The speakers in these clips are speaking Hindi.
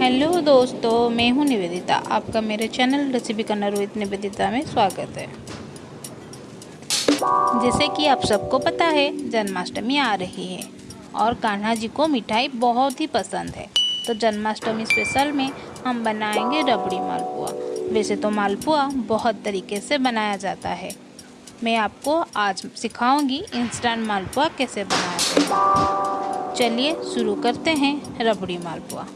हेलो दोस्तों, मैं हूँ निवेदिता। आपका मेरे channel recipe corner with Nivedita में स्वागत है। जैसे कि आप सबको पता है, जन्माष्टमी आ रही है और कान्हा जी को मिठाई बहुत ही पसंद है। तो जन्माष्टमी स्पेशल में हम बनाएँगे रबड़ी मालपुआ। वैसे तो मालपुआ बहुत तरीके से बनाया जाता है। मैं आपको आज सिखाऊँगी इंस्टेंट मालपुआ कैसे बनाते हैं। चलिए शुरू करते हैं रबड़ी मालपुआ।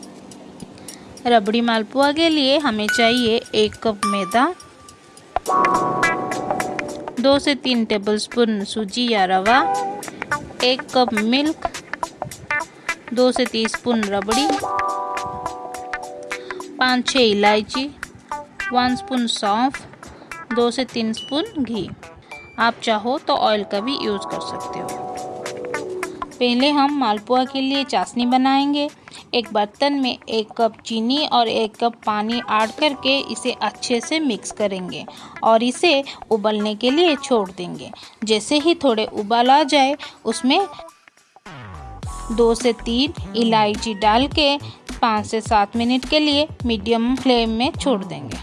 रबड़ी मालपुआ के लिए हमें चाहिए एक कप मैदा, दो से तीन टेबलस्पून सूजी या रवा, एक कप मिल्क, दो से तीन स्पून रबड़ी, पाँच छः इलायची, वन स्पून सौंफ, दो से तीन स्पून घी। आप चाहो तो ऑयल का भी यूज़ कर सकते हो। पहले हम मालपुआ के लिए चाशनी बनाएँगे। एक बर्तन में एक कप चीनी और एक कप पानी ऐड करके इसे अच्छे से मिक्स करेंगे और इसे उबलने के लिए छोड़ देंगे। जैसे ही थोड़े उबाल आ जाए, उसमें दो से तीन इलायची डाल के पाँच से सात मिनट के लिए मीडियम फ्लेम में छोड़ देंगे।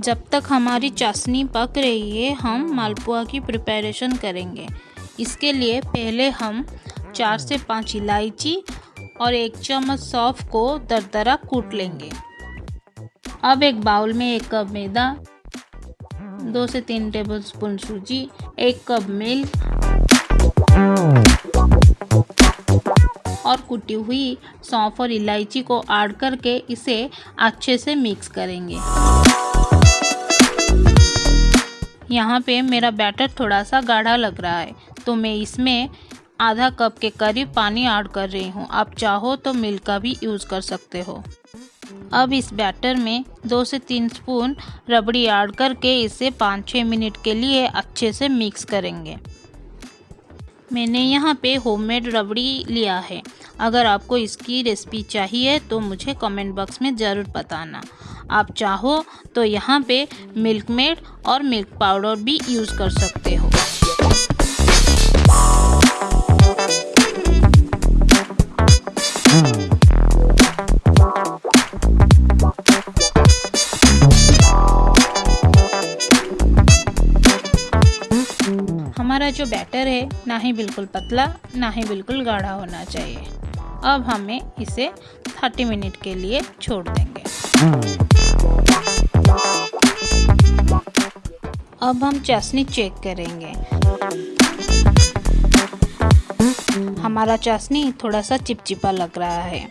जब तक हमारी चाशनी पक रही है, हम मालपुआ की प्रिपरेशन करेंगे। इसके लिए पहले हम चार से पाँच इलायची और एक चम्मच सौफ को दरदरा कूट लेंगे। अब एक बाउल में एक कप मैदा, दो से तीन टेबल स्पून सूजी, एक कप मिल्क और कुटी हुई सौंफ और इलायची को ऐड करके इसे अच्छे से मिक्स करेंगे। यहाँ पे मेरा बैटर थोड़ा सा गाढ़ा लग रहा है तो मैं इसमें आधा कप के करीब पानी ऐड कर रही हूँ। आप चाहो तो मिल्क का भी यूज़ कर सकते हो। अब इस बैटर में दो से तीन स्पून रबड़ी ऐड करके इसे पाँच छः मिनट के लिए अच्छे से मिक्स करेंगे। मैंने यहाँ पे होममेड रबड़ी लिया है। अगर आपको इसकी रेसिपी चाहिए तो मुझे कमेंट बॉक्स में ज़रूर बताना। आप चाहो तो यहाँ पे मिल्क मेड और मिल्क पाउडर भी यूज़ कर सकते हो। हमारा जो बैटर है, ना ही बिल्कुल पतला, ना ही बिल्कुल गाढ़ा होना चाहिए। अब हमें इसे 30 मिनट के लिए छोड़ देंगे। अब हम चाशनी चेक करेंगे। हमारा चाशनी थोड़ा सा चिपचिपा लग रहा है।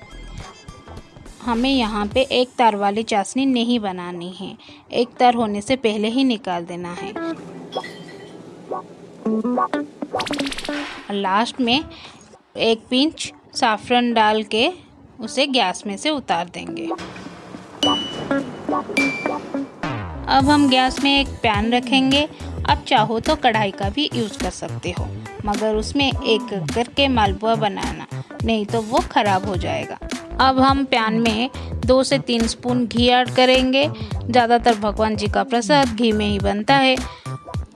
हमें यहाँ पे एक तार वाली चाशनी नहीं बनानी है। एक तार होने से पहले ही निकाल देना है। लास्ट में एक पिंच साफरन डाल के उसे गैस में से उतार देंगे। अब हम गैस में एक पैन रखेंगे। अब चाहो तो कढ़ाई का भी यूज़ कर सकते हो, मगर उसमें एक करके मालपुआ बनाना, नहीं तो वो ख़राब हो जाएगा। अब हम पैन में दो से तीन स्पून घी ऐड करेंगे। ज़्यादातर भगवान जी का प्रसाद घी में ही बनता है।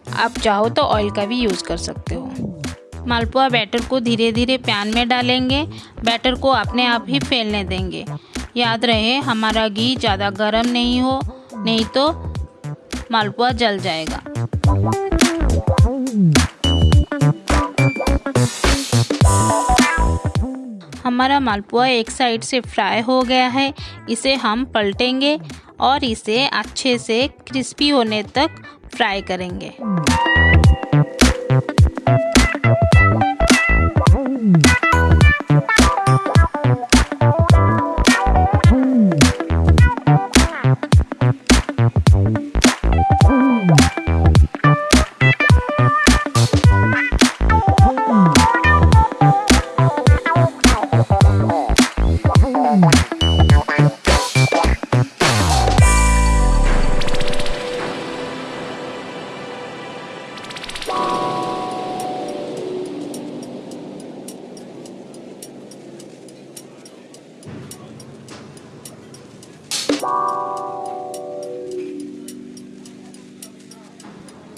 आप चाहो तो ऑयल का भी यूज़ कर सकते हो। मालपुआ बैटर को धीरे धीरे पैन में डालेंगे। बैटर को अपने आप ही फैलने देंगे। याद रहे, हमारा घी ज़्यादा गर्म नहीं हो, नहीं तो मालपुआ जल जाएगा। हमारा मालपुआ एक साइड से फ्राई हो गया है। इसे हम पलटेंगे। और इसे अच्छे से क्रिस्पी होने तक फ्राई करेंगे।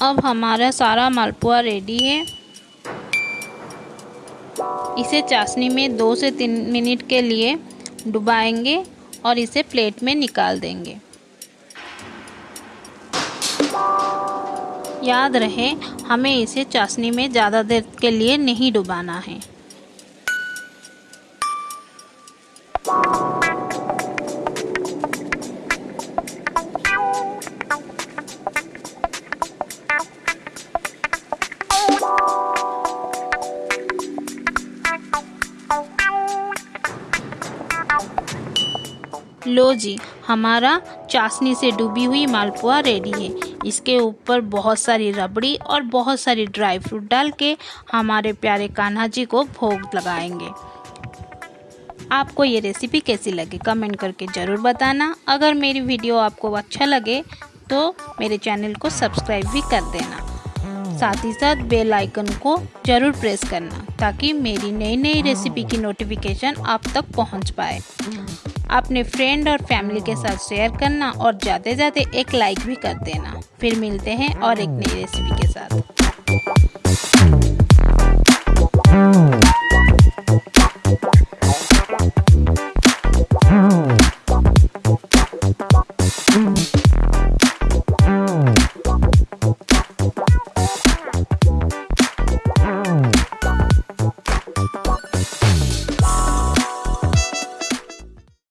अब हमारा सारा मालपुआ रेडी है। इसे चाशनी में दो से तीन मिनट के लिए डुबाएँगे और इसे प्लेट में निकाल देंगे। याद रहे, हमें इसे चाशनी में ज़्यादा देर के लिए नहीं डुबाना है। लो जी, हमारा चाशनी से डूबी हुई मालपुआ रेडी है। इसके ऊपर बहुत सारी रबड़ी और बहुत सारी ड्राई फ्रूट डाल के हमारे प्यारे कान्हा जी को भोग लगाएँगे। आपको ये रेसिपी कैसी लगी कमेंट करके ज़रूर बताना। अगर मेरी वीडियो आपको अच्छा लगे तो मेरे चैनल को सब्सक्राइब भी कर देना। साथ ही साथ बेल आइकन को ज़रूर प्रेस करना, ताकि मेरी नई नई रेसिपी की नोटिफिकेशन आप तक पहुँच पाए। अपने फ्रेंड और फैमिली के साथ शेयर करना और जाते जाते एक लाइक भी कर देना। फिर मिलते हैं और एक नई रेसिपी के साथ।